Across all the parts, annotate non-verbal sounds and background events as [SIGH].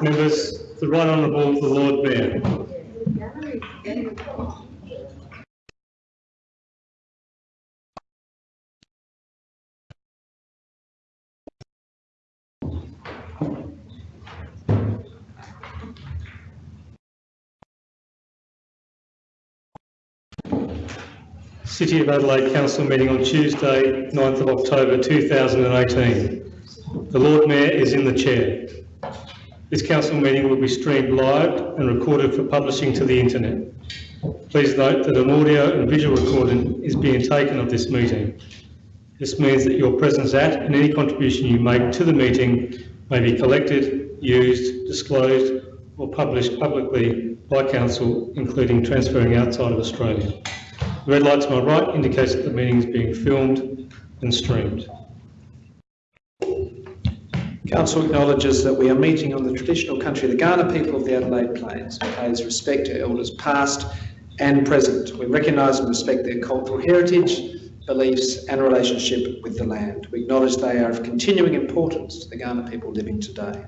Members, to run on the Right Honourable the Lord Mayor. City of Adelaide Council meeting on Tuesday, 9th of October 2018. The Lord Mayor is in the chair. This council meeting will be streamed live and recorded for publishing to the internet. Please note that an audio and visual recording is being taken of this meeting. This means that your presence at and any contribution you make to the meeting may be collected, used, disclosed or published publicly by council, including transferring outside of Australia. The red light to my right indicates that the meeting is being filmed and streamed. Council acknowledges that we are meeting on the traditional country of the Kaurna people of the Adelaide Plains and pays respect to elders past and present. We recognise and respect their cultural heritage, beliefs and relationship with the land. We acknowledge they are of continuing importance to the Kaurna people living today.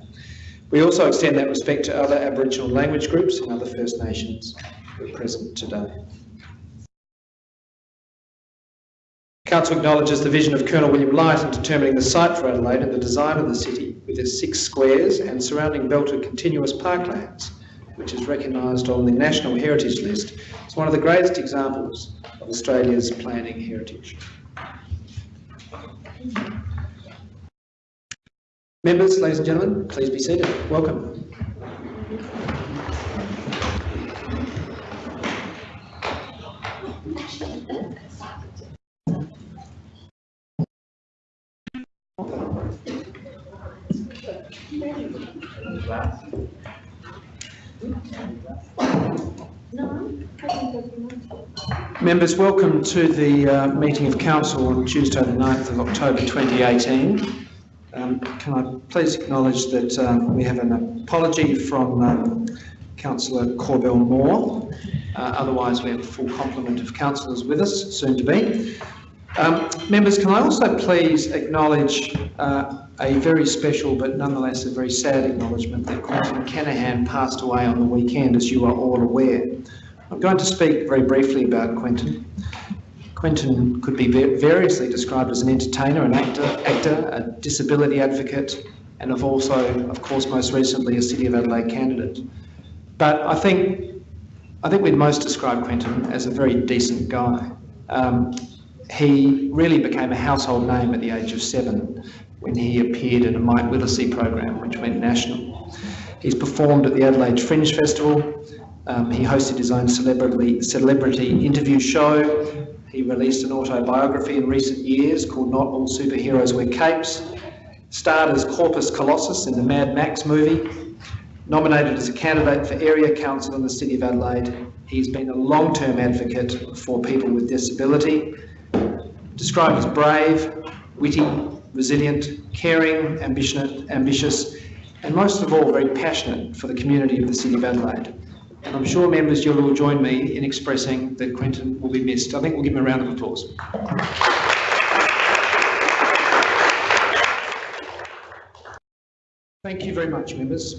We also extend that respect to other Aboriginal language groups and other First Nations who are present today. Council acknowledges the vision of Colonel William Light in determining the site for Adelaide and the design of the city with its six squares and surrounding belt of continuous parklands, which is recognised on the National Heritage List as one of the greatest examples of Australia's planning heritage. Members, ladies and gentlemen, please be seated. Welcome. Members, welcome to the uh, meeting of Council on Tuesday the 9th of October 2018. Um, can I please acknowledge that um, we have an apology from um, Councillor Corbell Moore. Uh, otherwise, we have a full complement of councillors with us, soon to be. Um, members, can I also please acknowledge uh, a very special but nonetheless a very sad acknowledgement that Quentin Kenihan passed away on the weekend, as you are all aware. I'm going to speak very briefly about Quentin. Quentin could be variously described as an entertainer, an actor, actor, a disability advocate, and of also, of course, most recently, a City of Adelaide candidate. But I think, I think we'd most describe Quentin as a very decent guy. Um, he really became a household name at the age of seven when he appeared in a Mike Willesee program which went national. He's performed at the Adelaide Fringe Festival, um, he hosted his own celebrity, celebrity interview show, he released an autobiography in recent years called Not All Superheroes Wear Capes, starred as Corpus Colossus in the Mad Max movie, nominated as a candidate for Area Council in the City of Adelaide. He's been a long-term advocate for people with disability, described as brave, witty, resilient, caring, ambitious, and most of all, very passionate for the community of the City of Adelaide. And I'm sure members, you'll all join me in expressing that Quentin will be missed. I think we'll give him a round of applause. Thank you very much, members.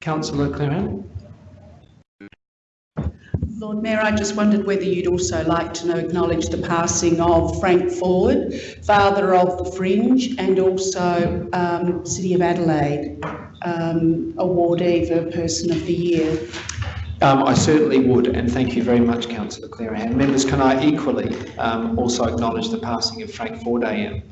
Councillor Clearihan. Lord Mayor, I just wondered whether you'd also like to acknowledge the passing of Frank Ford, father of the Fringe, and also um, City of Adelaide um, awardee for Person of the Year. Um, I certainly would, and thank you very much, Councillor Clearihan. Members, can I equally um, also acknowledge the passing of Frank Ford AM,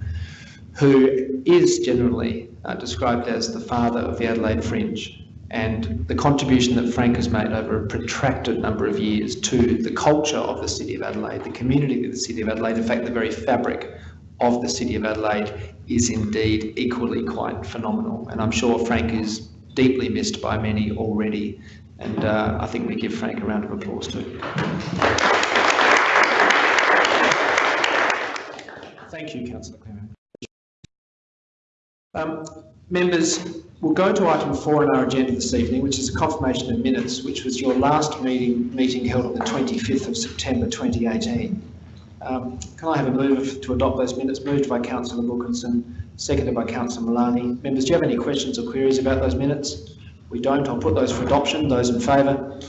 who is generally uh, described as the father of the Adelaide Fringe and the contribution that Frank has made over a protracted number of years to the culture of the City of Adelaide, the community of the City of Adelaide, in fact the very fabric of the City of Adelaide is indeed equally quite phenomenal. And I'm sure Frank is deeply missed by many already. And uh, I think we give Frank a round of applause too. Thank you, Councillor Clement. Um, Members, we'll go to item four on our agenda this evening, which is a confirmation of minutes, which was your last meeting, meeting held on the 25th of September 2018. Um, Can I have a move to adopt those minutes? Moved by councillor Wilkinson, seconded by councillor Malani. Members, do you have any questions or queries about those minutes? We don't. I'll put those for adoption. Those in favour?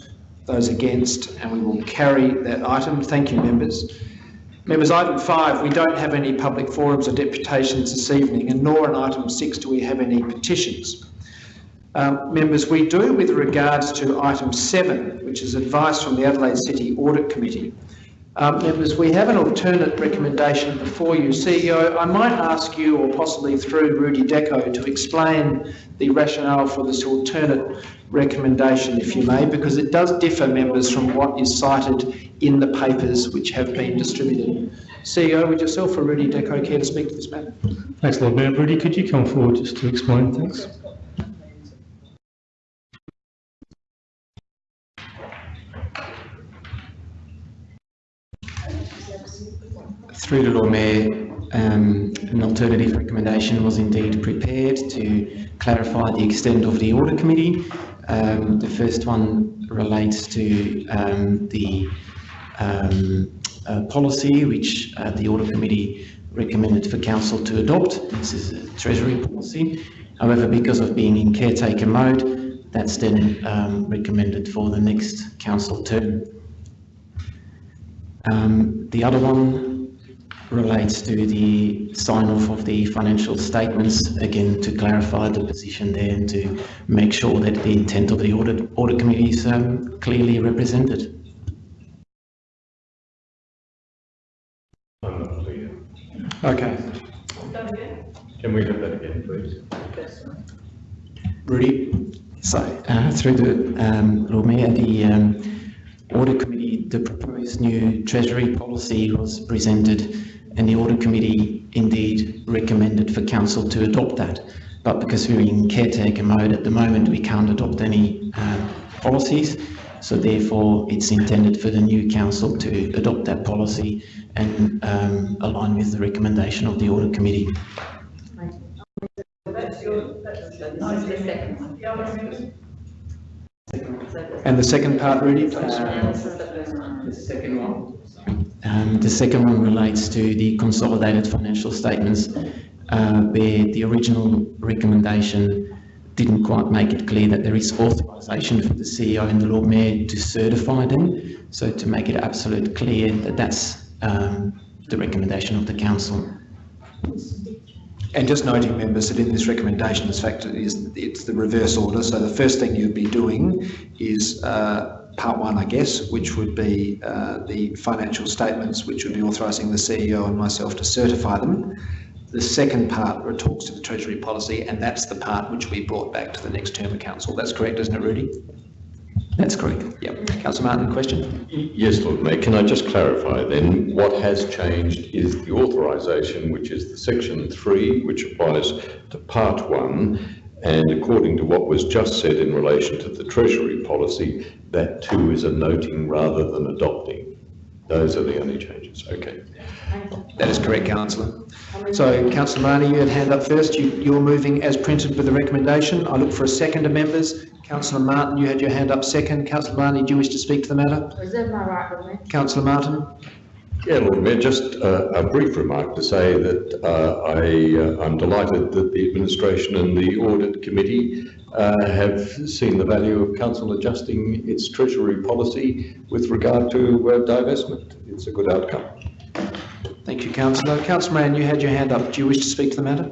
Those against? And we will carry that item. Thank you, members. Members, item five, we don't have any public forums or deputations this evening, and nor in item six do we have any petitions. Um, members, we do with regards to item seven, which is advice from the Adelaide City Audit Committee. Um, members, we have an alternate recommendation before you. CEO, I might ask you, or possibly through Rudy Deco, to explain the rationale for this alternate recommendation, if you may, because it does differ, members, from what is cited in the papers which have been distributed. CEO, would yourself or Rudy Deco care to speak to this matter? Thanks, Lord Mayor. Rudy, could you come forward just to explain? Thanks. Through the Lord Mayor, um, an alternative recommendation was indeed prepared to clarify the extent of the audit committee. Um, the first one relates to um, the um, uh, policy which uh, the audit committee recommended for council to adopt. This is a treasury policy. However, because of being in caretaker mode, that's then um, recommended for the next council term. Um, the other one relates to the sign-off of the financial statements, again, to clarify the position there and to make sure that the intent of the audit, audit committee is um, clearly represented. I'm not clear. Okay. Can we have that again, please? Rudy? So, uh, through the um, Lord Mayor, the um, audit committee, the proposed new treasury policy was presented and the audit committee indeed recommended for council to adopt that. But because we're in caretaker mode at the moment, we can't adopt any uh, policies. So therefore, it's intended for the new council to adopt that policy and um, align with the recommendation of the audit committee. And the second part, Rudy, please? The second one. Um, the second one relates to the consolidated financial statements, uh, where the original recommendation didn't quite make it clear that there is authorisation for the CEO and the Lord Mayor to certify them. So to make it absolutely clear that that's um, the recommendation of the council. And just noting, members, that in this recommendation, in fact, is, it's the reverse order. So the first thing you'd be doing is uh, part one, I guess, which would be uh, the financial statements, which would be authorising the CEO and myself to certify them. The second part talks to the Treasury policy, and that's the part which we brought back to the next term of council. That's correct, isn't it, Rudy? That's correct. Yep. Councillor Martin, question? Yes, Lord Mayor, can I just clarify then, what has changed is the authorisation, which is the section three, which applies to part one, and according to what was just said in relation to the Treasury policy, that too is a noting rather than adopting. Those are the only changes, okay. That is correct, councillor. So, councillor Marnie, you had hand up first. You, you're moving as printed with the recommendation. I look for a second to members. Councillor Martin, you had your hand up second. Councillor Marnie, do you wish to speak to the matter? Reserve my right, Lord Councillor Martin? Yeah, Lord Mayor, just uh, a brief remark to say that uh, I, uh, I'm delighted that the administration and the audit committee uh, have seen the value of council adjusting its treasury policy with regard to uh, divestment. It's a good outcome. Thank you, councillor. Councillor Moran, you had your hand up. Do you wish to speak to the matter?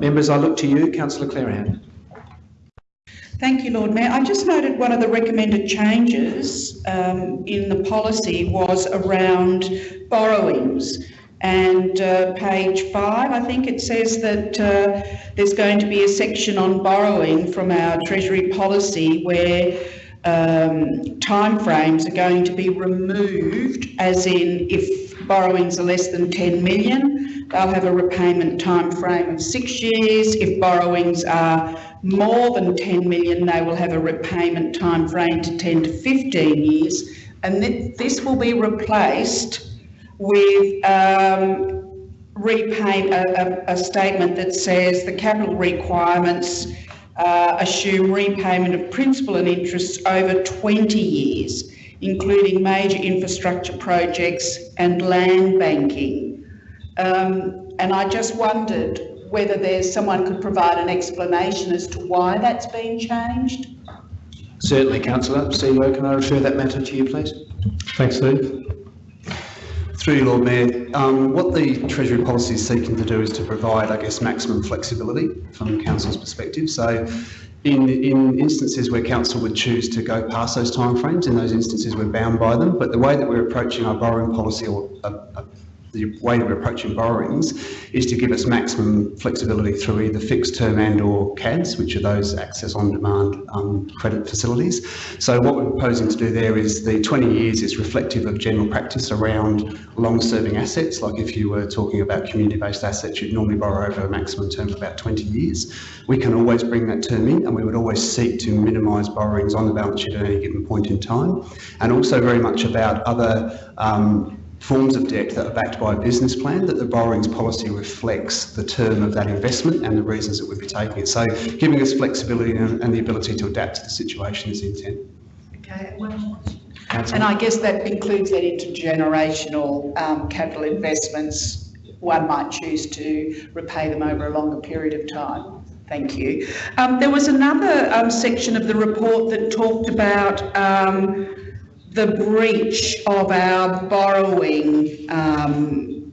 Members, I look to you. Councillor Clearihan. Thank you, Lord Mayor. I just noted one of the recommended changes um, in the policy was around borrowings. And uh, page five, I think it says that uh, there's going to be a section on borrowing from our Treasury policy where um, timeframes are going to be removed, as in if borrowings are less than 10 million, they'll have a repayment time frame of six years. If borrowings are more than 10 million, they will have a repayment time frame to 10 to 15 years. And th- this will be replaced with um, repay, a, a, a statement that says the capital requirements uh, assume repayment of principal and interest over 20 years, including major infrastructure projects and land banking. Um, and I just wondered whether there's someone could provide an explanation as to why that's been changed. Certainly, councillor. CEO, can I refer that matter to you, please? Thanks, Steve. Through you, Lord Mayor, um, what the Treasury policy is seeking to do is to provide, I guess, maximum flexibility from Council's perspective. So in, in instances where Council would choose to go past those timeframes, in those instances we're bound by them. But the way that we're approaching our borrowing policy or uh, uh, the way we're approaching borrowings is to give us maximum flexibility through either fixed term and or CADs, which are those access on demand um, credit facilities. So what we're proposing to do there is the 20 years is reflective of general practice around long serving assets. Like if you were talking about community based assets, you'd normally borrow over a maximum term of about 20 years. We can always bring that term in and we would always seek to minimise borrowings on the balance sheet at any given point in time. And also very much about other um, forms of debt that are backed by a business plan that the borrowings policy reflects the term of that investment and the reasons that we'd be taking it. So giving us flexibility and, and the ability to adapt to the situation is the intent. Okay. And I guess that includes that intergenerational um, capital investments. One might choose to repay them over a longer period of time. Thank you. Um, there was another um, section of the report that talked about um, the breach of our borrowing, um,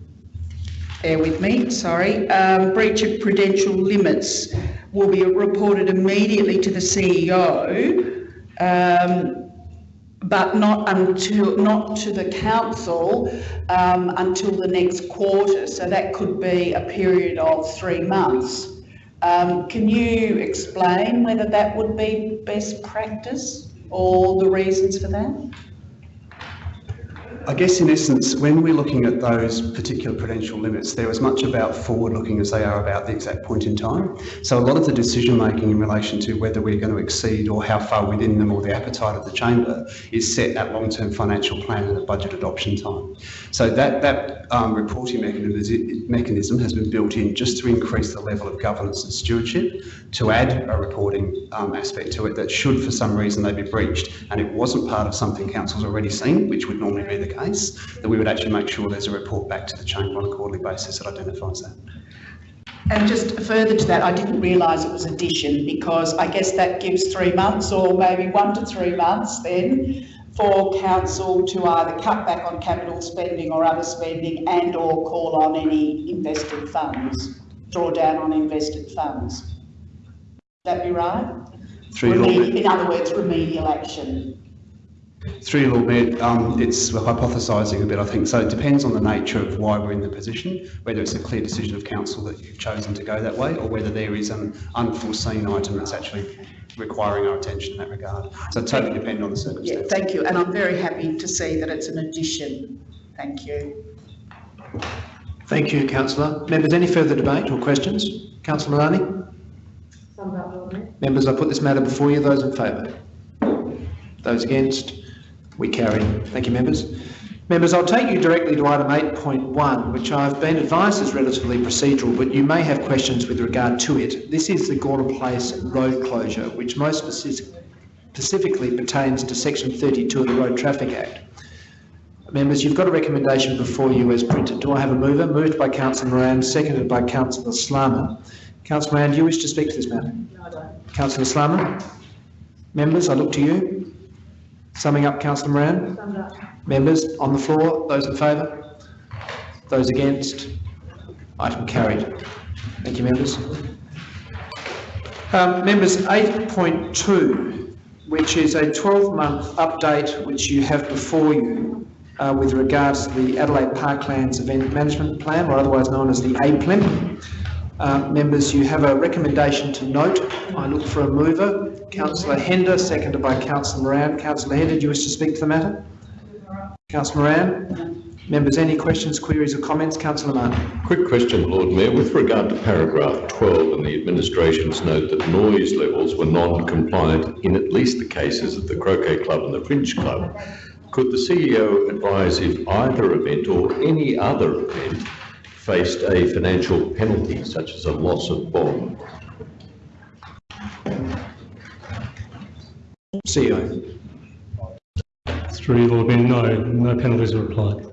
bear with me, sorry, um, breach of prudential limits will be reported immediately to the CEO, um, but not until, not to the council um, until the next quarter. So that could be a period of three months. Um, can you explain whether that would be best practice or the reasons for that? I guess in essence, when we're looking at those particular prudential limits, they're as much about forward looking as they are about the exact point in time. So a lot of the decision making in relation to whether we're going to exceed or how far within them or the appetite of the chamber is set at long term financial plan and at budget adoption time. So that, that um, reporting mechanism, mechanism has been built in just to increase the level of governance and stewardship, to add a reporting um, aspect to it that should for some reason they be breached and it wasn't part of something council's already seen, which would normally be the case, that we would actually make sure there's a report back to the chamber on a quarterly basis that identifies that. And just further to that, I didn't realise it was addition because I guess that gives three months or maybe one to three months then for council to either cut back on capital spending or other spending and or call on any invested funds, draw down on invested funds. Would that be right? Your in other words, remedial action. Through your Lord Mayor, um, it's hypothesising a bit, I think. So it depends on the nature of why we're in the position, whether it's a clear decision of council that you've chosen to go that way, or whether there is an unforeseen item that's actually requiring our attention in that regard. So it totally depends on the circumstances. Yeah, circumstances. thank you. And I'm very happy to see that it's an addition. Thank you. Thank you, councillor. Members, any further debate or questions? Councillor Maloney? Members, I put this matter before you. Those in favour? Those against? We carry. Thank you, members. Members, I'll take you directly to item 8.1, which I've been advised is relatively procedural, but you may have questions with regard to it. This is the Gorham Place road closure, which most specific- specifically pertains to section 32 of the Road Traffic Act. Members, you've got a recommendation before you as printed. Do I have a mover? Moved by councillor Moran, seconded by councillor Slama. Councillor Moran, do you wish to speak to this matter? No, I don't. Councillor Slama? Members, I look to you. Summing up, councillor Moran? Members, on the floor, those in favour? Those against? Item carried. Thank you, members. Um, members, 8.2, which is a 12-month update which you have before you uh, with regards to the Adelaide Parklands Event Management Plan, or otherwise known as the APLEM. Uh, members, you have a recommendation to note. I look for a mover. Councillor Hender, seconded by Councillor Moran. Councillor Hender, do you wish to speak to the matter? Councillor Moran? Members, any questions, queries or comments? Councillor Martin. Quick question, Lord Mayor. With regard to paragraph 12 and the administration's note that noise levels were non-compliant in at least the cases of the Croquet Club and the Fringe Club, could the CEO advise if either event or any other event faced a financial penalty such as a loss of bond? CEO. Through Lord Mayor, no, no penalties are applied.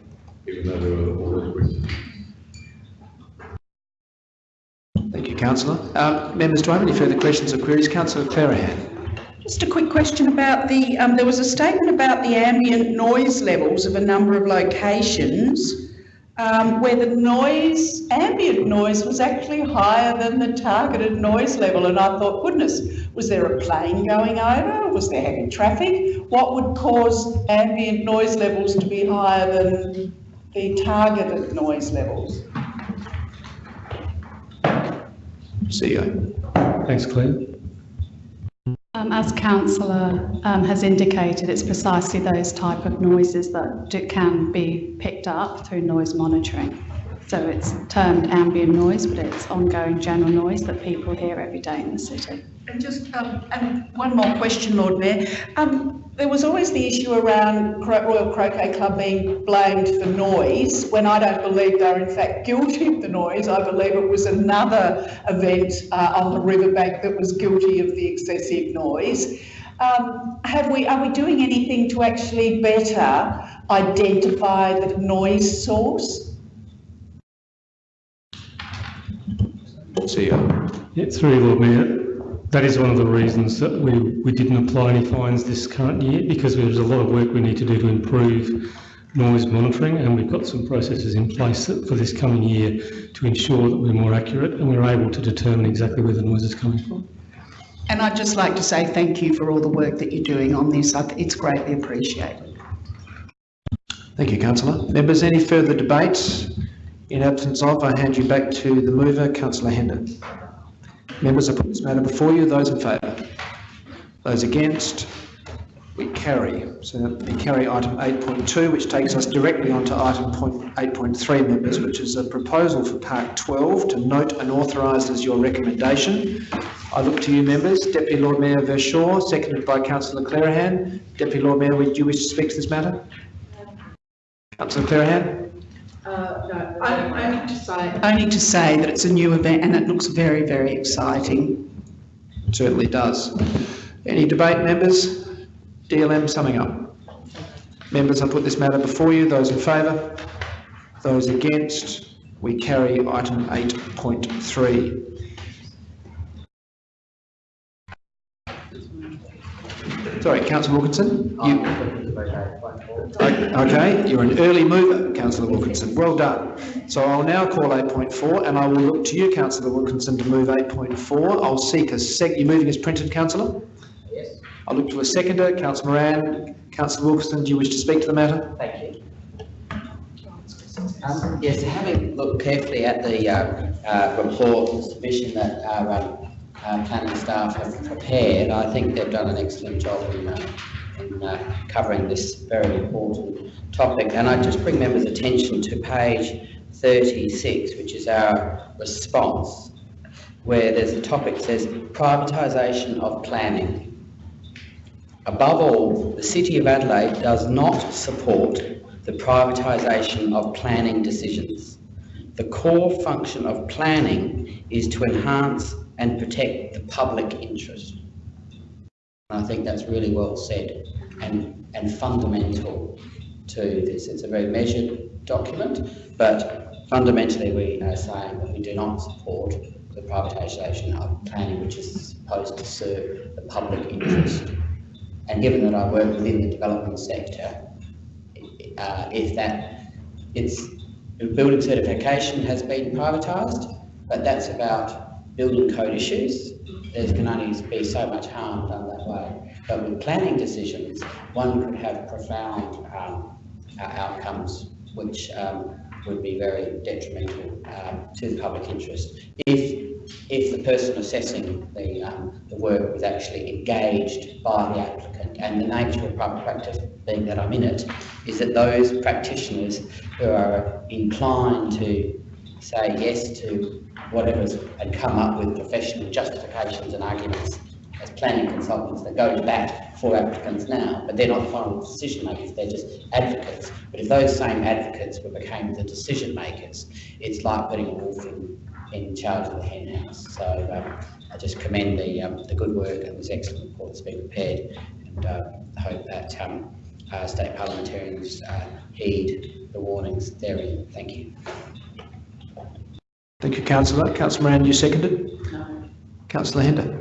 Even though there were already Thank you, councillor. Um, members, do I have any further questions or queries? Councillor Clearihan. Just a quick question about the, um, there was a statement about the ambient noise levels of a number of locations um, where the noise, ambient noise was actually higher than the targeted noise level. And I thought, goodness, was there a plane going over? Was there heavy traffic? What would cause ambient noise levels to be higher than the targeted noise levels? CEO. Thanks, Claire. Um, As councillor um, has indicated, it's precisely those type of noises that do- can be picked up through noise monitoring. So it's termed ambient noise, but it's ongoing general noise that people hear every day in the city. And just, um, and one more question, Lord Mayor. Um, there was always the issue around Royal Croquet Club being blamed for noise, when I don't believe they're in fact [LAUGHS] guilty of the noise. I believe it was another event uh, on the riverbank that was guilty of the excessive noise. Um, have we, are we doing anything to actually better identify the noise source? CEO. Yeah, through you, Lord Mayor, that is one of the reasons that we, we didn't apply any fines this current year because there's a lot of work we need to do to improve noise monitoring and we've got some processes in place for this coming year to ensure that we're more accurate and we're able to determine exactly where the noise is coming from. And I'd just like to say thank you for all the work that you're doing on this. It's greatly appreciated. Thank you, councillor. Members, any further debate? In absence of, I hand you back to the mover, councillor Hender. Members, I put this matter before you. Those in favour? Those against? We carry. So we carry item 8.2, which takes us directly on to item point 8.3, members, which is a proposal for Park 12 to note and authorise as your recommendation. I look to you, members. Deputy Lord Mayor Verschoor, seconded by councillor Clearihan. Deputy Lord Mayor, would you wish to speak to this matter? Councillor Clearihan? Only to say. Only to say that it's a new event and it looks very, very exciting. It Certainly does. Any debate, members? DLM summing up. Members, I put this matter before you. Those in favour? Those against? We carry item 8.3. Sorry, councillor Wilkinson? You- Okay, you're an early mover, councillor Wilkinson. Well done. So I'll now call 8.4 and I will look to you, councillor Wilkinson, to move 8.4. I'll seek a sec, you're moving as printed, councillor? Yes, I'll look to a seconder, councillor Moran. Councillor Wilkinson, do you wish to speak to the matter? thank you. Um, Yes, having looked carefully at the uh, uh, report and submission that our um, uh, planning staff have prepared, I think they've done an excellent job in, uh, in uh, covering this very important topic. And I just bring members' attention to page 36, which is our response, where there's a topic that says privatisation of planning. Above all, the City of Adelaide does not support the privatisation of planning decisions. The core function of planning is to enhance and protect the public interest. I think that's really well said and, and fundamental to this. It's a very measured document, but fundamentally we are saying that we do not support the privatisation of planning which is supposed to serve the public interest. And given that I work within the development sector, uh, if that, it's, building certification has been privatised, but that's about building code issues. There can only be so much harm done way. But with planning decisions, one could have profound um, outcomes which um, would be very detrimental um, to the public interest. If if the person assessing the, um, the work was actually engaged by the applicant. And the nature of private practice, being that I'm in it, is that those practitioners who are inclined to say yes to whatever's and come up with professional justifications and arguments as planning consultants that go to bat for applicants now, but they're not the final decision makers, they're just advocates. But if those same advocates were became the decision makers, it's like putting a wolf in, in charge of the hen house. So um, I just commend the, um, the good work and this excellent report that's been prepared and uh, hope that um, uh, state parliamentarians uh, heed the warnings therein. Thank you. Thank you, councillor. Councillor Moran, you seconded? No. Councillor Hender?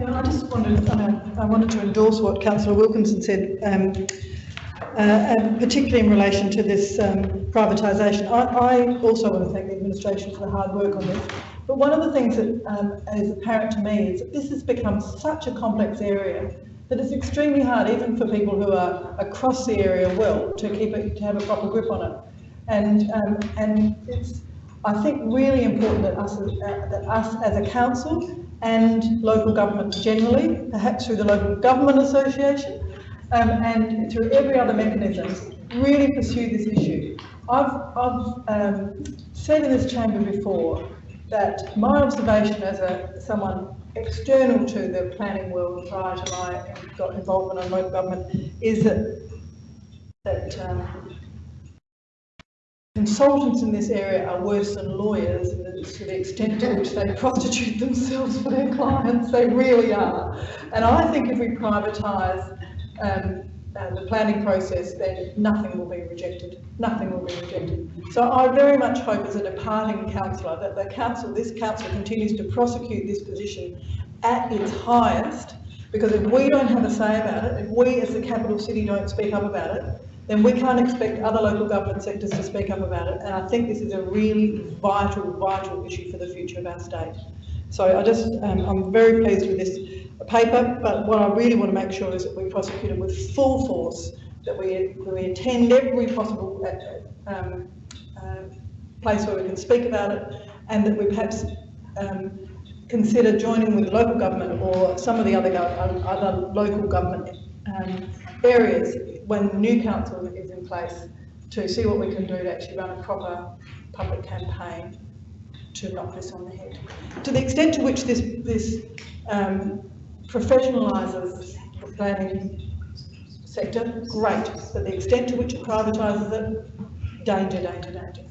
Yeah, I just wanted, uh, I wanted to endorse what councillor Wilkinson said, um, uh, and particularly in relation to this um, privatisation. I, I also want to thank the administration for the hard work on this. But one of the things that um, is apparent to me is that this has become such a complex area that it's extremely hard, even for people who are across the area well, to keep it, to have a proper grip on it. And, um, and it's, I think, really important that us, uh, that us as a council and local government generally, perhaps through the local government association, um, and through every other mechanism, really pursue this issue. I've, I've um, said in this chamber before that my observation as a someone external to the planning world prior to my got involvement in local government is that that um, consultants in this area are worse than lawyers to the extent to which they prostitute themselves for their clients. They really are. And I think if we privatise um, uh, the planning process, then nothing will be rejected. Nothing will be rejected. So I very much hope as a departing councillor that the council, this council continues to prosecute this position at its highest because if we don't have a say about it, if we as the capital city don't speak up about it, then we can't expect other local government sectors to speak up about it. And I think this is a really vital, vital issue for the future of our state. So I just, um, I'm very pleased with this paper, but what I really want to make sure is that we prosecute it with full force, that we, we attend every possible uh, um, uh, place where we can speak about it, and that we perhaps um, consider joining with local government or some of the other, other local government um, areas when the new council is in place to see what we can do to actually run a proper public campaign to knock this on the head. To the extent to which this, this um, professionalises the planning sector, great. But the extent to which it privatises it, danger, danger, danger.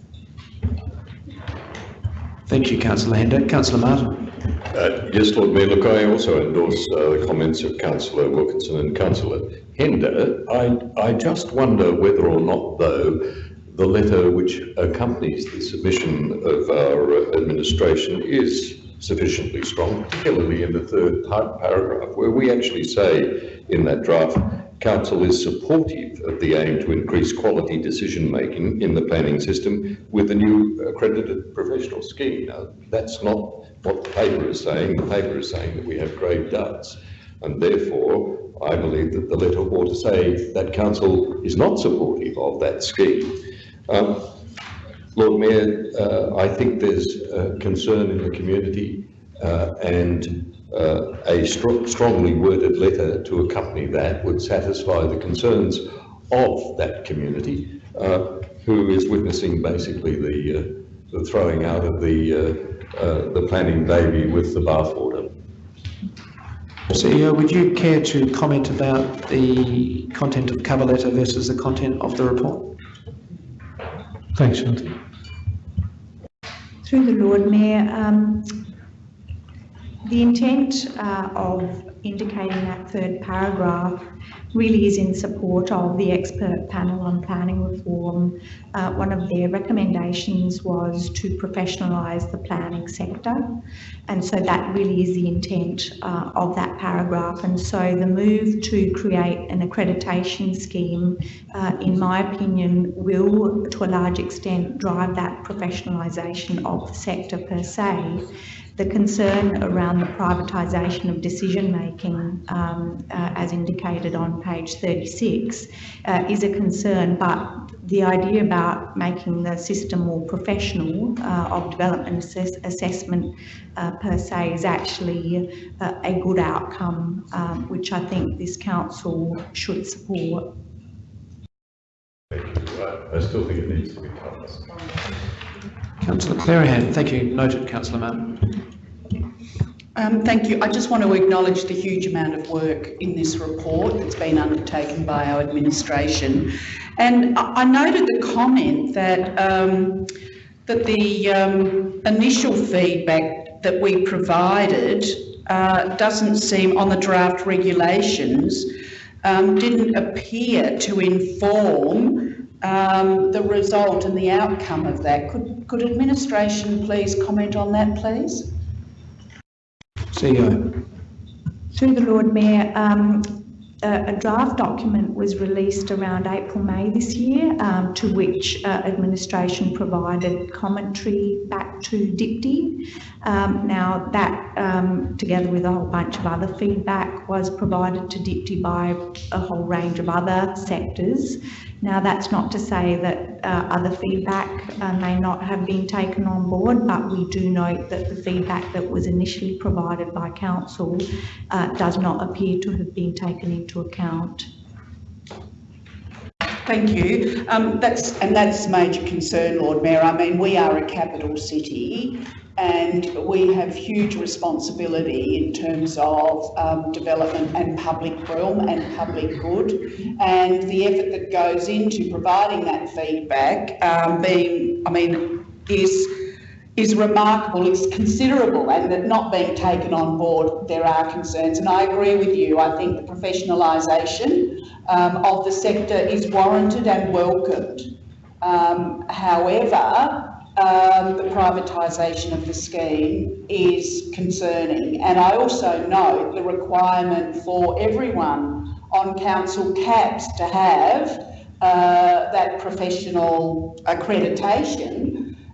Thank you, councillor Hender. Councillor Martin? Uh, Yes, Lord Mayor, look, I also endorse uh, the comments of councillor Wilkinson and councillor Hender. I, I just wonder whether or not, though, the letter which accompanies the submission of our administration is sufficiently strong, particularly in the third paragraph, where we actually say in that draft, Council is supportive of the aim to increase quality decision-making in the planning system with the new accredited professional scheme. Now, that's not what the paper is saying. The paper is saying that we have grave doubts. And therefore, I believe that the letter ought to say that council is not supportive of that scheme. Um, Lord Mayor, uh, I think there's uh, concern in the community uh, and uh, a stro- strongly worded letter to accompany that would satisfy the concerns of that community, uh, who is witnessing basically the, uh, the throwing out of the, the planning baby with the bathwater. CEO, would you care to comment about the content of the cover letter versus the content of the report? Thanks, Shanti. Through the Lord Mayor, um, the intent uh, of indicating that third paragraph really is in support of the expert panel on planning reform. Uh, one of their recommendations was to professionalise the planning sector. And so that really is the intent uh, of that paragraph. And so the move to create an accreditation scheme, uh, in my opinion, will to a large extent drive that professionalisation of the sector per se. The concern around the privatisation of decision making, um, uh, as indicated on page 36, uh, is a concern, but the idea about making the system more professional uh, of development assess- assessment uh, per se is actually uh, a good outcome, um, which I think this council should support. I still think it needs to be. Councillor Clearihan, thank you. Noted, councillor Martin. Um, thank you. I just want to acknowledge the huge amount of work in this report that's been undertaken by our administration. And I, I noted the comment that, um, that the um, initial feedback that we provided uh, doesn't seem, on the draft regulations, um, didn't appear to inform um, the result and the outcome of that. Could, could administration please comment on that, please? CEO. Through the Lord Mayor, um, a, a draft document was released around April, May this year, um, to which uh, administration provided commentary back to DPTI. Um, now that, um, together with a whole bunch of other feedback, was provided to DPTI by a whole range of other sectors. Now that's not to say that uh, other feedback uh, may not have been taken on board, but we do note that the feedback that was initially provided by council uh, does not appear to have been taken into account. Thank you. Um, that's, and that's major concern, Lord Mayor. I mean, we are a capital city and we have huge responsibility in terms of um, development and public realm and public good. And the effort that goes into providing that feedback um, being, I mean, is is remarkable, it's considerable, and that not being taken on board, there are concerns. And I agree with you. I think the professionalisation um, of the sector is warranted and welcomed. Um, however, um, the privatisation of the scheme is concerning. And I also note the requirement for everyone on council caps to have uh, that professional accreditation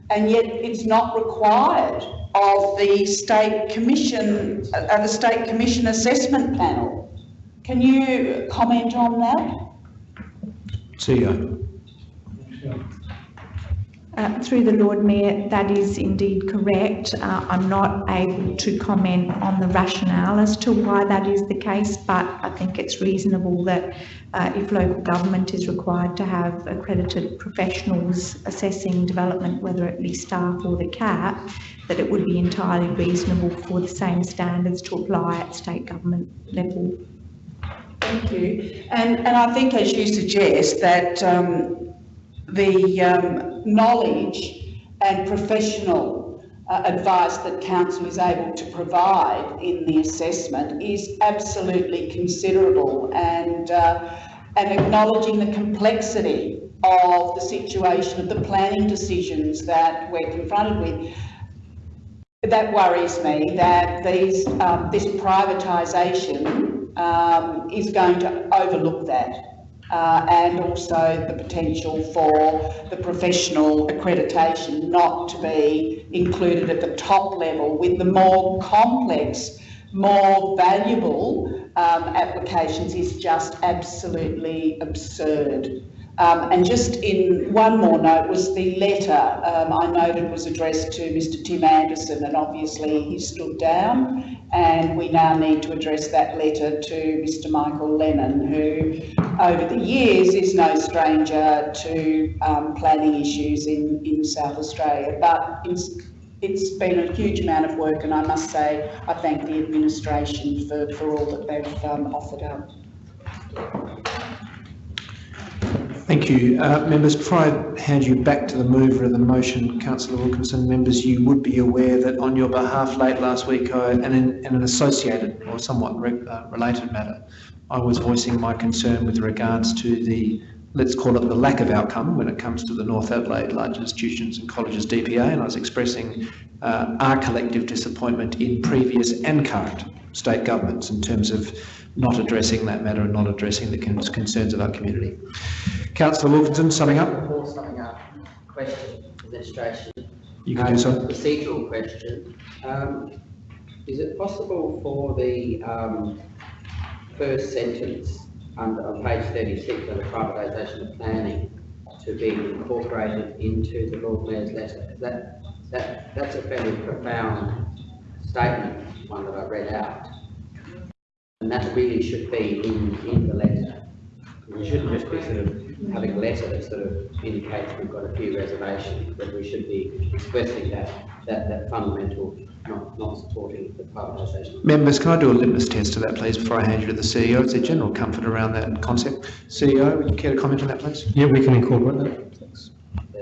and yet it's not required of the state commission, uh, the state commission assessment panel. Can you comment on that? CEO. Uh, through the Lord Mayor, that is indeed correct. Uh, I'm not able to comment on the rationale as to why that is the case, but I think it's reasonable that uh, if local government is required to have accredited professionals assessing development, whether it be staff or the CAP, that it would be entirely reasonable for the same standards to apply at state government level. Thank you. And, and I think as you suggest that um, the um, knowledge and professional uh, advice that council is able to provide in the assessment is absolutely considerable and uh, and acknowledging the complexity of the situation of the planning decisions that we're confronted with. That worries me that these um, this privatisation um, is going to overlook that uh, and also the potential for the professional accreditation not to be included at the top level with the more complex, more valuable um, applications is just absolutely absurd. Um, and just in one more note was the letter um, I noted was addressed to Mr Tim Anderson and obviously he stood down and we now need to address that letter to Mr Michael Lennon who over the years is no stranger to um, planning issues in, in South Australia but it's, it's been a huge amount of work and I must say I thank the administration for, for all that they've um, offered up. Thank you. Uh, members, before I hand you back to the mover of the motion, Councillor Wilkinson, members, you would be aware that on your behalf late last week, I, and in, in an associated or somewhat re, uh, related matter, I was voicing my concern with regards to the, let's call it the lack of outcome when it comes to the North Adelaide Large Institutions and Colleges DPA, and I was expressing uh, our collective disappointment in previous and current state governments in terms of not addressing that matter and not addressing the concerns of our community. Councillor Wilkinson, summing up. Before summing up, question, administration. You can do so. Um, Procedural question. Um, is it possible for the um, first sentence under, on page 36 of the privatisation of planning to be incorporated into the Lord Mayor's letter? That, that, that's a fairly profound statement, one that I read out. And that really should be in, in the letter. We shouldn't just be sort of having a letter that sort of indicates we've got a few reservations, but we should be expressing that, that, that fundamental, not, not supporting the privatisation. Members, can I do a litmus test to that, please, before I hand you to the CEO? Is there general comfort around that concept? CEO, would you care to comment on that, please? Yeah, we can incorporate that.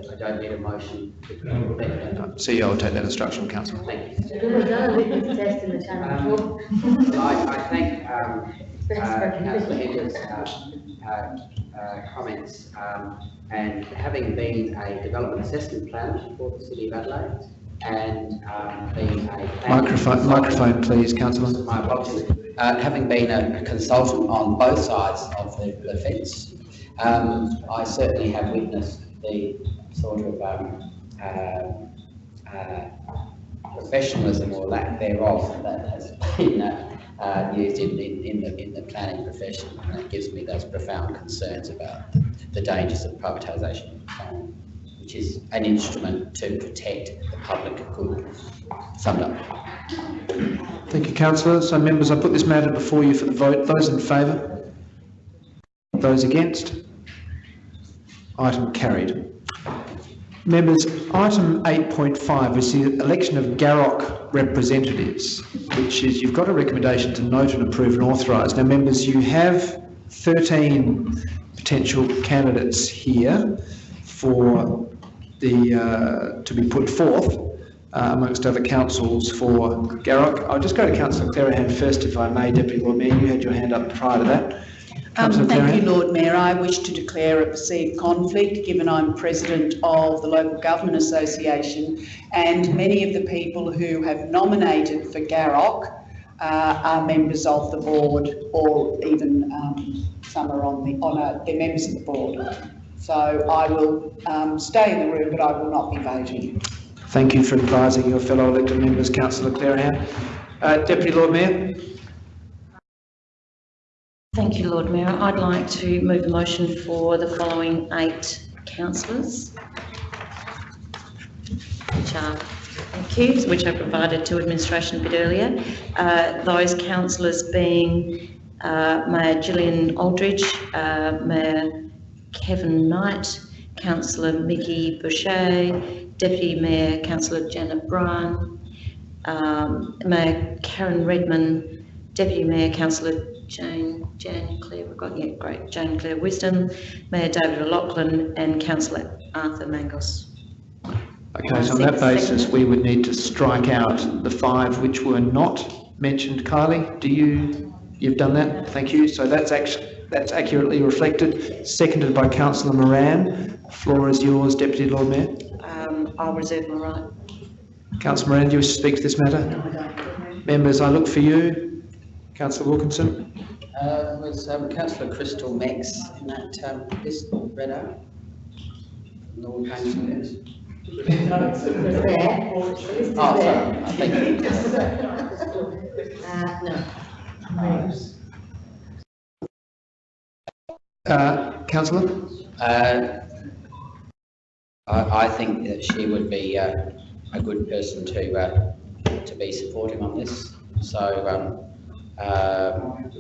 Thanks. I don't need a motion. to- Thank you. No, CEO will take that instruction, councillor. Thank you. We've done a litmus test in the town. Um, I, I thank, um, uh, councillor Hendricks, uh, uh, uh, comments, um, and having been a development assessment planner for the city of Adelaide, and, um, being a. Microphone, microphone, please, councillor. My apologies. Uh, having been a consultant on both sides of the, the fence, um, I certainly have witnessed the sort of, um, uh, uh, professionalism or lack thereof that has been, uh, uh, used in, in, in the, in the planning profession. And it gives me those profound concerns about the dangers of privatisation, um, which is an instrument to protect the public good. Summed up. Thank you, councillor. So members, I put this matter before you for the vote. Those in favour? Those against? Item carried. Members, item 8.5 is the election of GAROC representatives, which is, you've got a recommendation to note and approve and authorise. Now, members, you have 13 potential candidates here for the, uh, to be put forth uh, amongst other councils for GAROC. I'll just go to councillor Clearihan first, if I may, Deputy Lord Mayor. You had your hand up prior to that. Um, thank you, Lord Mayor. I wish to declare a perceived conflict, given I'm president of the Local Government Association, and many of the people who have nominated for GAROC uh, are members of the board, or even um, some are on the, on a, they're members of the board. So I will um, stay in the room, but I will not be voting. Thank you for advising your fellow elected members, councillor Clearihan. Uh, Deputy Lord Mayor. Thank you, Lord Mayor. I'd like to move a motion for the following eight councillors. Which are, you, which I provided to administration a bit earlier. Uh, those councillors being uh, Mayor Gillian Aldridge, uh, Mayor Kevin Knight, Councillor Mickey Boucher, Deputy Mayor Councillor Janet Bryan, um, Mayor Karen Redman, Deputy Mayor Councillor Jane, Jane Claire, we've got, yeah, great, Jane Claire Wisdom, Mayor David O'Loughlin and Councillor Arthur Mangos. Okay, so on that basis, we would need to strike out the five which were not mentioned. Kylie, do you, you've done that? Thank you. So that's actually, that's accurately reflected. Seconded by councillor Moran. Floor is yours, Deputy Lord Mayor. Um, I'll reserve my right. Councillor Moran, do you wish to speak to this matter? Members, I look for you. Councillor Wilkinson. Uh, was um, councillor Crystal Mex in that um, list read out? Lord Councillors? Oh, sorry, I think. Uh, councillor? Uh, I, I think that she would be uh, a good person to, uh, to be supporting on this. So, um, um,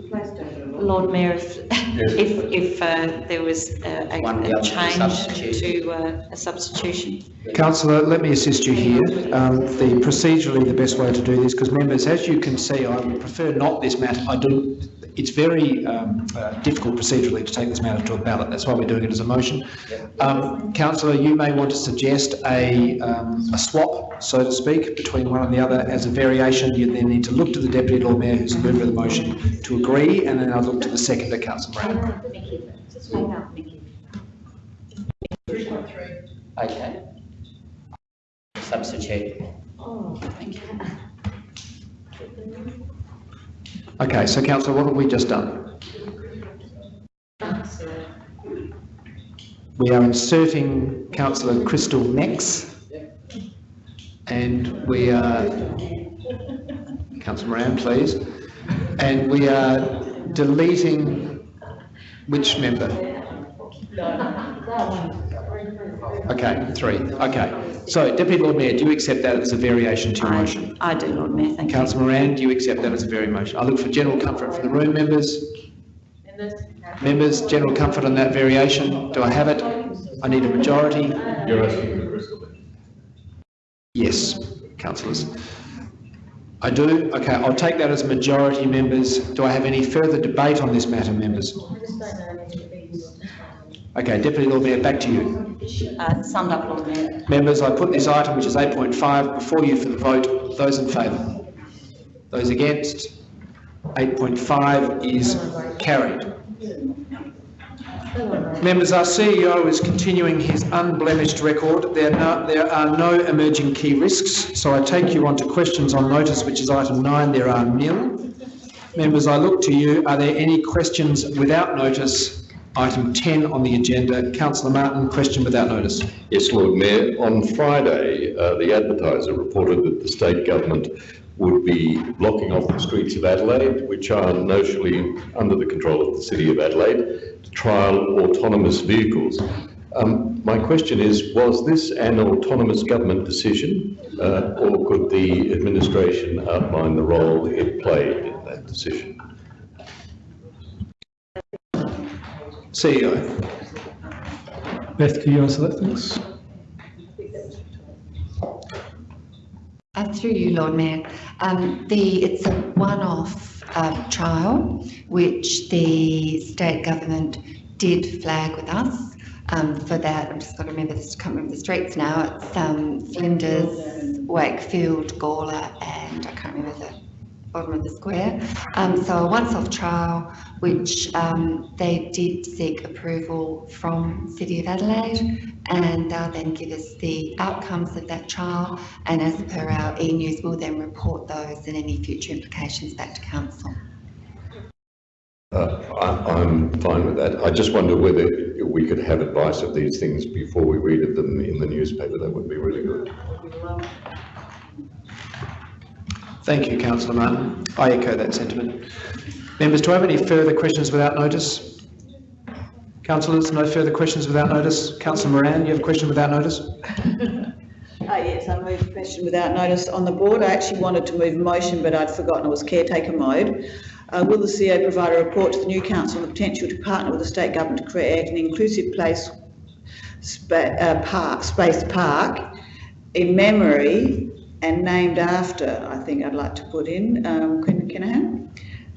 Lord Mayor, if, if, if uh, there was a, a One a other change substitution. to uh, a substitution. Councillor, let me assist you here. Um, the procedurally, the best way to do this, because members, as you can see, I would prefer not this matter. I do, it's very um, uh, difficult procedurally to take this matter to a ballot. That's why we're doing it as a motion. Um, councillor, you may want to suggest a, um, a swap, so to speak, between one and the other as a variation. You then need to look to the Deputy Lord Mayor, who's the mover of the motion, to agree, and then I'll look to the seconder, Councillor Moran. okay. Substitute. Okay, so councillor, what have we just done? We are inserting councillor Crystal Nex. And we are, councillor Moran, please. And we are deleting which member? Okay, three, okay. So Deputy Lord Mayor, do you accept that as a variation to your I, motion? I do, Lord Mayor, thank you. Councillor Moran, do you accept that as a very motion? I look for general comfort from the room, members. Members, general comfort on that variation. Do I have it? I need a majority. You're asking for Crystal. Yes, councillors. I do. Okay, I'll take that as majority, members. Do I have any further debate on this matter, members? Okay, Deputy Lord Mayor, back to you. Uh, summed up, Lord Mayor. Members, I put this item, which is 8.5, before you for the vote. Those in favour? Those against? 8.5 is carried. Members, our CEO is continuing his unblemished record. There are no, there are no emerging key risks, so I take you on to questions on notice, which is item nine. There are nil. Members, I look to you. Are there any questions without notice? Item 10 on the agenda. Councillor Martin, question without notice. Yes, Lord Mayor. On Friday, uh, the advertiser reported that the state government would be blocking off the streets of Adelaide, which are notionally under the control of the City of Adelaide, to trial autonomous vehicles. Um, my question is, was this an autonomous government decision, uh, or could the administration outline the role it played in that decision? CEO. Beth, can you answer that, thanks? Uh, through you, Lord Mayor. Um, the, it's a one-off uh, trial which the state government did flag with us. Um, for that, I'm just got to remember this, can't remember the streets now. It's um, Flinders, Wakefield, Gawler, and I can't remember the bottom of the square. Um, so a once-off trial which um, they did seek approval from City of Adelaide and they'll then give us the outcomes of that trial and as per our e-news we'll then report those and any future implications back to council. Uh, I, I'm fine with that. I just wonder whether we could have advice of these things before we read them in the newspaper. That would be really good. Thank you, councillor Martin. I echo that sentiment. Members, do I have any further questions without notice? Councillors, no further questions without notice? Councillor Moran, you have a question without notice? [LAUGHS] Uh, yes, I moved a question without notice on the board. I actually wanted to move motion, but I'd forgotten it was caretaker mode. Uh, will the CEO provide a report to the new council on the potential to partner with the state government to create an inclusive place spa- uh, park, space park in memory and named after, I think I'd like to put in, um, Quentin Kenihan?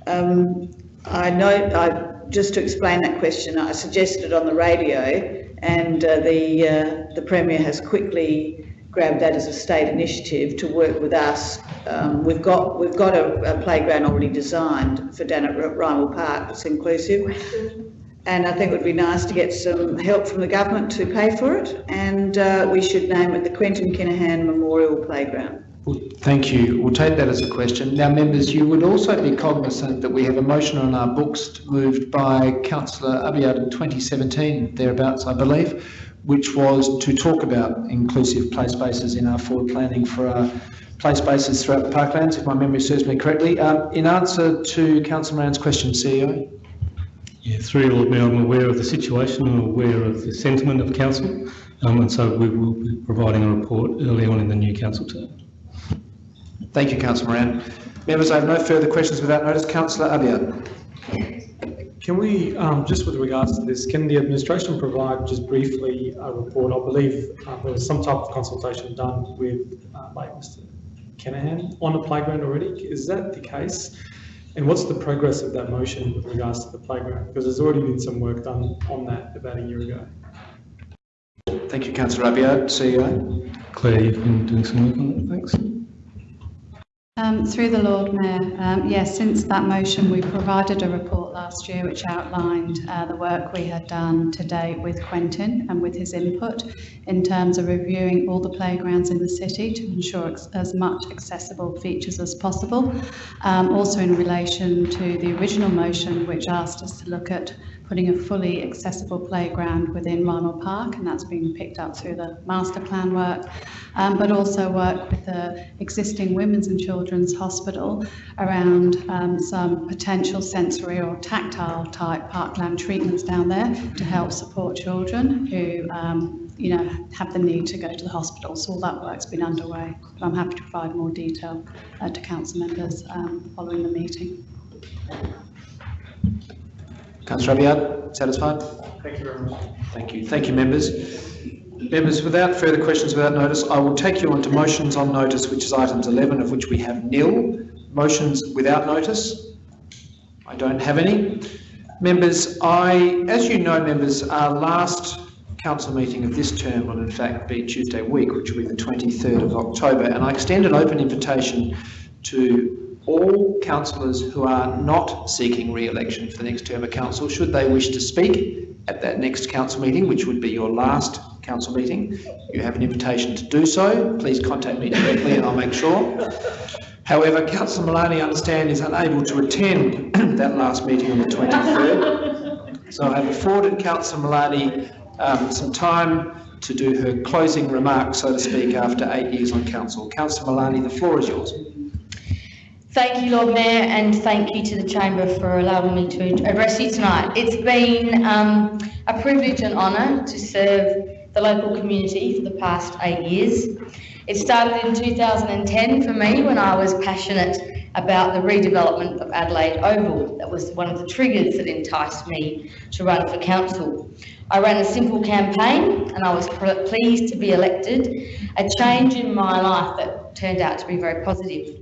Um, I know, I, just to explain that question, I suggested on the radio and uh, the, uh, the Premier has quickly grabbed that as a state initiative to work with us. Um, we've got, we've got a, a playground already designed for down at Rymill Park that's inclusive. And I think it would be nice to get some help from the government to pay for it. And uh, we should name it the Quentin Kenihan Memorial Playground. Well, Thank you. We'll take that as a question. Now, members, you would also be cognizant that we have a motion on our books moved by councillor Abiad in 2017, thereabouts, I believe, which was to talk about inclusive play spaces in our forward planning for our play spaces throughout the parklands, if my memory serves me correctly. Um, in answer to councillor Moran's question, CEO. Yeah, through you, Lord Mayor, I'm aware of the situation, I'm aware of the sentiment of council, um, and so we will be providing a report early on in the new council term. Thank you, councillor Moran. Members, I have no further questions without notice. Councillor Abiad. Can we, um, just with regards to this, can the administration provide just briefly a report? I believe uh, there was some type of consultation done with, uh, by Mr. Kenihan on the playground already. Is that the case? And what's the progress of that motion with regards to the playground? Because there's already been some work done on that about a year ago. Thank you, councillor Abiad. CEO. Claire, you've been doing some work on that, thanks. Um, through the Lord Mayor, um, yes, since that motion, we provided a report last year which outlined uh, the work we had done to date with Quentin and with his input in terms of reviewing all the playgrounds in the city to ensure as much accessible features as possible. Um, also in relation to the original motion which asked us to look at putting a fully accessible playground within Rymill Park, and that's been picked up through the master plan work, um, but also work with the existing Women's and Children's Hospital around um, some potential sensory or tactile type parkland treatments down there to help support children who, um, you know, have the need to go to the hospital. So all that work's been underway. But I'm happy to provide more detail uh, to council members um, following the meeting. Councillor Abiad, satisfied? Thank you very much. Thank you. Thank you, members. Members, without further questions without notice, I will take you on to motions on notice, which is items 11, of which we have nil. Motions without notice? I don't have any. Members, I, as you know, members, our last council meeting of this term will in fact be Tuesday week, which will be the 23rd of October, and I extend an open invitation to all councillors who are not seeking re-election for the next term of council, should they wish to speak at that next council meeting, which would be your last council meeting. You have an invitation to do so. Please contact me directly and I'll make sure. However, Councillor Malani, I understand, is unable to attend [CLEARS THROAT] that last meeting on the 23rd. So I have afforded Councillor Malani um, some time to do her closing remarks, so to speak, after eight years on council. Councillor Malani, the floor is yours. Thank you, Lord Mayor, and thank you to the Chamber for allowing me to address you tonight. It's been um, a privilege and honour to serve the local community for the past eight years. It started in 2010 for me when I was passionate about the redevelopment of Adelaide Oval. That was one of the triggers that enticed me to run for council. I ran a simple campaign and I was pleased to be elected, a change in my life that turned out to be very positive.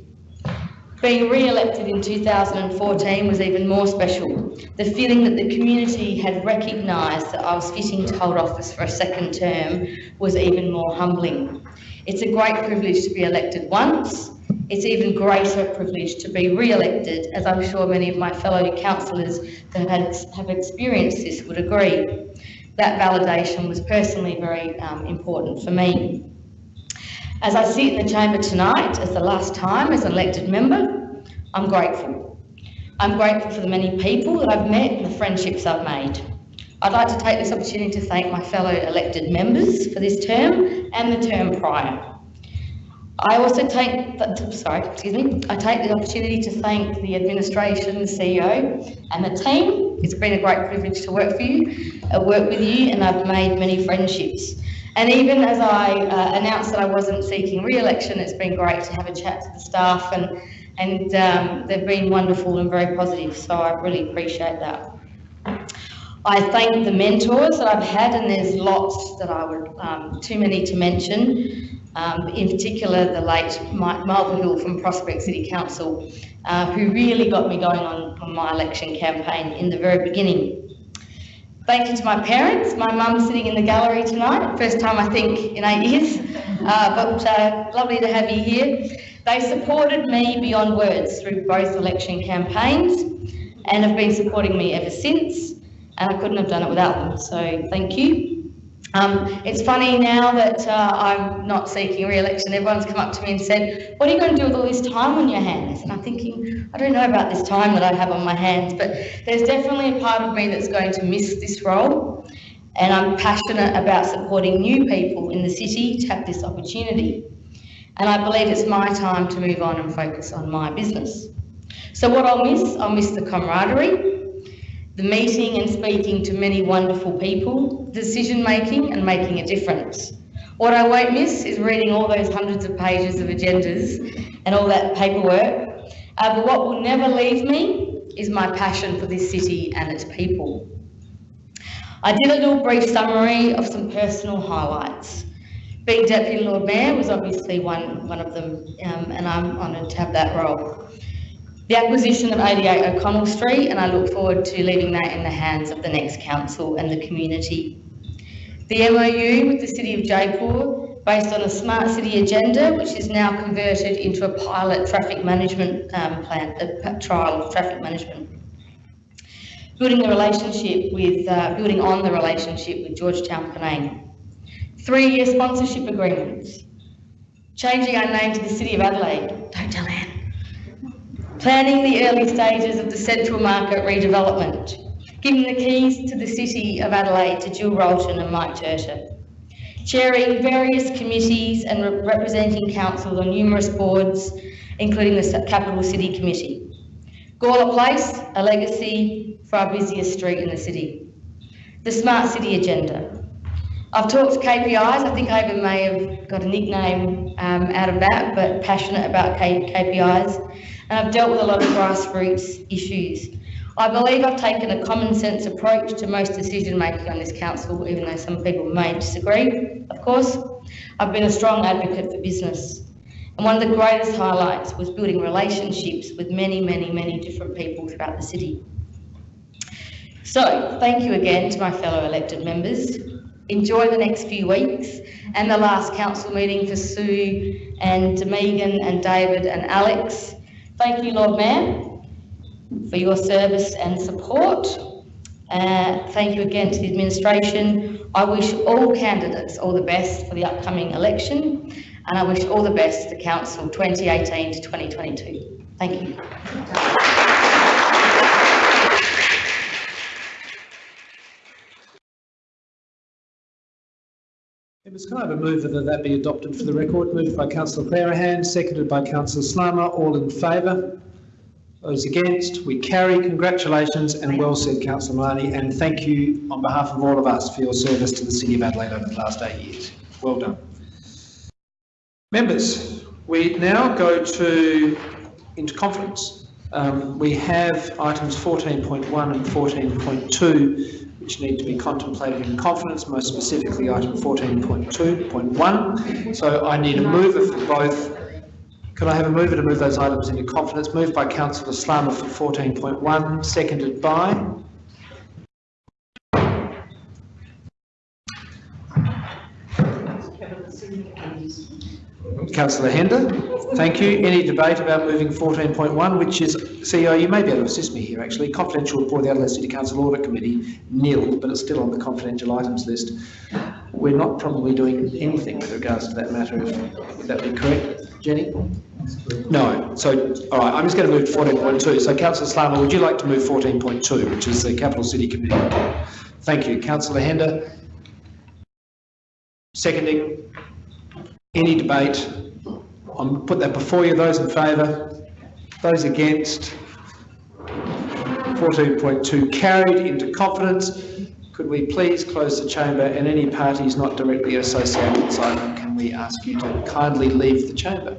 Being re-elected in 2014 was even more special. The feeling that the community had recognised that I was fitting to hold office for a second term was even more humbling. It's a great privilege to be elected once. It's even greater privilege to be re-elected, as I'm sure many of my fellow councillors that have, have experienced this would agree. That validation was personally very um, important for me. As I sit in the chamber tonight, as the last time as an elected member, I'm grateful. I'm grateful for the many people that I've met and the friendships I've made. I'd like to take this opportunity to thank my fellow elected members for this term and the term prior. I also take, sorry, excuse me, I take the opportunity to thank the administration, the CEO and the team. It's been a great privilege to work for you, uh, work with you and I've made many friendships. And even as I uh, announced that I wasn't seeking re-election, it's been great to have a chat to the staff and, and um, they've been wonderful and very positive, so I really appreciate that. I thank the mentors that I've had, and there's lots that I would, um, too many to mention. Um, in particular, the late Mike Mulvihill from Prospect City Council, uh, who really got me going on, on my election campaign in the very beginning. Thank you to my parents. My mum's sitting in the gallery tonight, first time I think in eight years, uh, but uh, lovely to have you here. They supported me beyond words through both election campaigns and have been supporting me ever since, and I couldn't have done it without them, so thank you. Um, it's funny now that uh, I'm not seeking re-election, everyone's come up to me and said, what are you going to do with all this time on your hands? And I'm thinking, I don't know about this time that I have on my hands, but there's definitely a part of me that's going to miss this role. And I'm passionate about supporting new people in the city to have this opportunity. And I believe it's my time to move on and focus on my business. So what I'll miss, I'll miss the camaraderie, the meeting and speaking to many wonderful people, decision making and making a difference. What I won't miss is reading all those hundreds of pages of agendas and all that paperwork. Uh, but what will never leave me is my passion for this city and its people. I did a little brief summary of some personal highlights. Being Deputy Lord Mayor was obviously one, one of them, um, and I'm honoured to have that role the acquisition of 88 O'Connell Street, and I look forward to leaving that in the hands of the next council and the community. The MOU with the City of Jaipur, based on a smart city agenda, which is now converted into a pilot traffic management um, plan, a trial of traffic management. Building the relationship with, uh, building on the relationship with Georgetown Penang. Three-year sponsorship agreements. Changing our name to the City of Adelaide. Don't tell Anne planning the early stages of the Central Market redevelopment, giving the keys to the City of Adelaide to Jill Rolton and Mike Turtur, chairing various committees and re representing councils on numerous boards, including the Capital City Committee. Gawler Place, a legacy for our busiest street in the city. The Smart City Agenda. I've talked KPIs, I think I even may have got a nickname um, out of that, but passionate about K KPIs and I've dealt with a lot of grassroots issues. I believe I've taken a common sense approach to most decision making on this council, even though some people may disagree, of course. I've been a strong advocate for business. And one of the greatest highlights was building relationships with many, many, many different people throughout the city. So, thank you again to my fellow elected members. Enjoy the next few weeks and the last council meeting for Sue and Megan and David and Alex. Thank you, Lord Mayor, for your service and support. Uh, thank you again to the administration. I wish all candidates all the best for the upcoming election and I wish all the best to Council 2018 to 2022. Thank you. Members, can I have a move that that be adopted for the record? Moved by councillor Clearihan, seconded by councillor Slama. All in favour? Those against? We carry. Congratulations and well said, councillor Malani, and thank you on behalf of all of us for your service to the City of Adelaide over the last eight years. Well done. Members, we now go to into conference. Um, we have items 14.1 and 14.2 which need to be contemplated in confidence, most specifically item 14.2.1. So I need a mover for both. Could I have a mover to move those items into confidence? Moved by Councillor Slama for 14.1, seconded by Councillor Hender. Thank you. Any debate about moving 14.1, which is, CEO, you may be able to assist me here actually, confidential report of the Adelaide City Council Audit Committee, nil, but it's still on the confidential items list. We're not probably doing anything with regards to that matter, if, would that be correct, Jenny? No. So, all right, I'm just going to move to 14.2. So, Councillor Slama, would you like to move 14.2, which is the Capital City Committee report? Thank you. Councillor Hender. Seconding. Any debate? I'll put that before you. Those in favour? Those against? 14.2 carried into confidence. Could we please close the chamber and any parties not directly associated with item, can we ask you to kindly leave the chamber?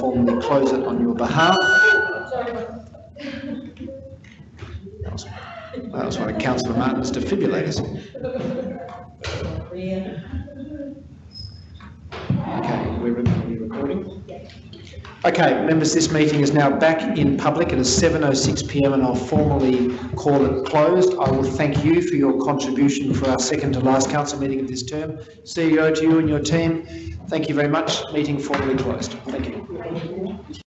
Formally close it on your behalf. That was, that was one of Councillor Martin's defibrillators. Okay, we're recording? Okay, members, this meeting is now back in public. It is 7:06 PM and I'll formally call it closed. I will thank you for your contribution for our second to last council meeting of this term. CEO to you and your team, thank you very much. Meeting formally closed. Thank you.